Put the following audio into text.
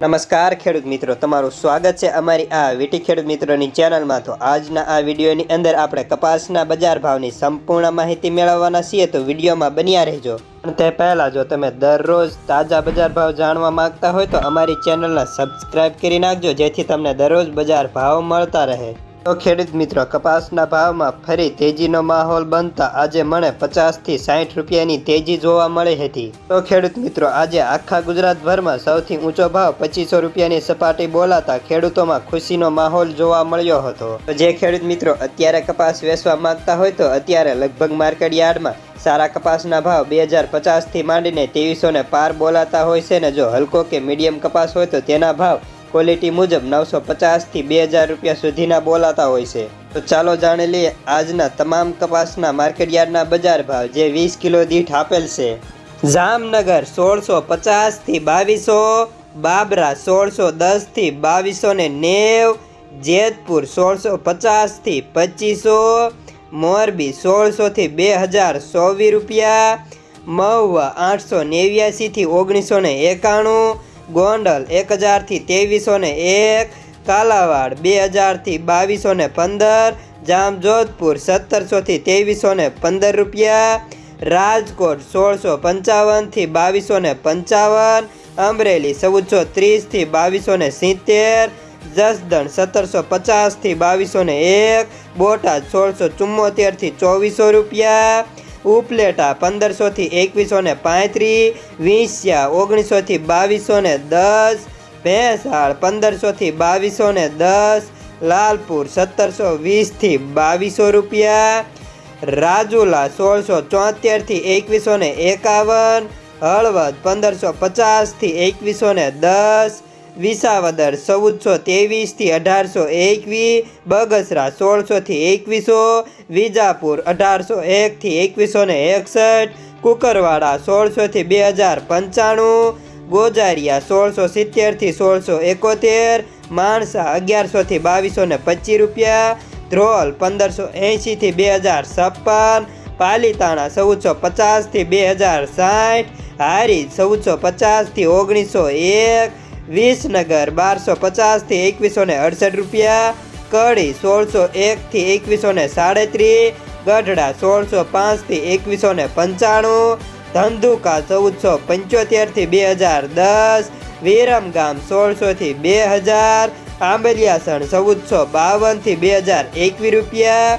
નમસ્કાર ખેડૂત મિત્રો, તમારું સ્વાગત છે અમારી આ વીટી ખેડૂત મિત્રોની ચેનલમાં. તો આજના આ વિડીયોની અંદર આપણે કપાસના બજાર ભાવની સંપૂર્ણ માહિતી મેળવવાના છીએ, તો વિડીયોમાં બન્યા રહેજો. પણ તે પહેલાં જો તમે દરરોજ તાજા બજાર ભાવ જાણવા માંગતા હોય, તો અમારી ચેનલને સબસ્ક્રાઈબ કરી નાખજો, જેથી તમને દરરોજ બજાર ભાવ મળતા રહે. તો ખેડૂત મિત્રો, કપાસના ભાવમાં ફરી તેજીનો માહોલ બનતા આજે મને પચાસથી સાઠ રૂપિયાની તેજી જોવા મળી હતી. તો ખેડૂત મિત્રો, આજે આખા ગુજરાતભરમાં સૌથી ઊંચો ભાવ પચીસો રૂપિયાની સપાટી બોલાતા ખેડૂતોમાં ખુશીનો માહોલ જોવા મળ્યો હતો. તો જે ખેડૂત મિત્રો અત્યારે કપાસ વેચવા માંગતા હોય તો અત્યારે લગભગ માર્કેટ યાર્ડમાં સારા કપાસના ભાવ બે હજાર પચાસથી માંડીને ત્રેવીસોને પાર બોલાતા હોય છે ને જો હલકો કે મીડિયમ કપાસ હોય તો તેના ભાવ ક્વોલિટી મુજબ નવસો પચાસથી બે હજાર રૂપિયા સુધીના બોલાતા હોય છે. તો ચાલો જાણી લઈએ આજના તમામ કપાસના માર્કેટયાર્ડના બજાર ભાવ જે વીસ કિલો દીઠ આપેલ છે. જામનગર સોળસો પચાસથી બાવીસો, બાબરા સોળસો દસથી બાવીસો ને નેવ, જેતપુર સોળસો પચાસથી પચીસો, મોરબી સોળસોથી બે હજાર સોવી રૂપિયા, મહુવા આઠસો નેવ્યાસીથી ઓગણીસો ને એકાણું ગોંડલ એક હજારથી ત્રેવીસો ને એક, કાલાવાડ બે હજારથી બાવીસો ને પંદર, જામજોધપુર સત્તરસોથી ત્રેવીસો ને પંદર રૂપિયા, રાજકોટ સોળસો પંચાવનથી બાવીસો ને પંચાવન, અમરેલી ચૌદસો ત્રીસથી બાવીસો ને સિત્તેર, જસદણ સત્તરસો પચાસથી બાવીસો ને એક, બોટાદ સોળસો ચુમ્મોતેરથી ચોવીસો રૂપિયા ઉપલેટા પંદરસોથી એકવીસો ને પાંત્રીસ, વીંસ્યા ઓગણીસોથી બાવીસો ને દસ, ભેંસાળ પંદરસોથી બાવીસો ને દસ, લાલપુર સત્તરસો વીસથી બાવીસો રૂપિયા, રાજુલા સોળસો ચોતેરથી એકવીસો ને એકાવન, હળવદ પંદરસો પચાસથી એકવીસો ને દસ વિસાવદર ચૌદસો ત્રેવીસથી અઢારસો એકવીસ, બગસરા સોળસોથી એકવીસો, વિજાપુર અઢારસો એકથી એકવીસો ને એકસઠ, કુકરવાડા સોળસોથી બે હજાર પંચાણું, ગોજારિયા સોળસો સિત્તેરથી સોળસો એકોતેર, માણસા અગિયારસોથી બાવીસો ને પચીસ રૂપિયા, ધ્રોલ પંદરસો એંશીથી બે હજાર છપ્પન, પાલીતાણા ચૌદસો પચાસથી બે હજાર સાઠ હારી ચૌદસો પચાસથી ઓગણીસો એક વિસનગર બારસો પચાસથી એકવીસો ને અડસઠ રૂપિયા, કડી સોળસો એકથી એકવીસો ને સાડત્રીસ, ગઢડા સોળસો પાંચથી એકવીસો ને પંચાણું, ધંધુકા ચૌદસો પંચોતેરથી બે હજાર દસ, વિરમગામ સોળસોથી બે હજાર, આંબલિયાસણ ચૌદસો બાવનથી બે હજાર એકવીસ રૂપિયા.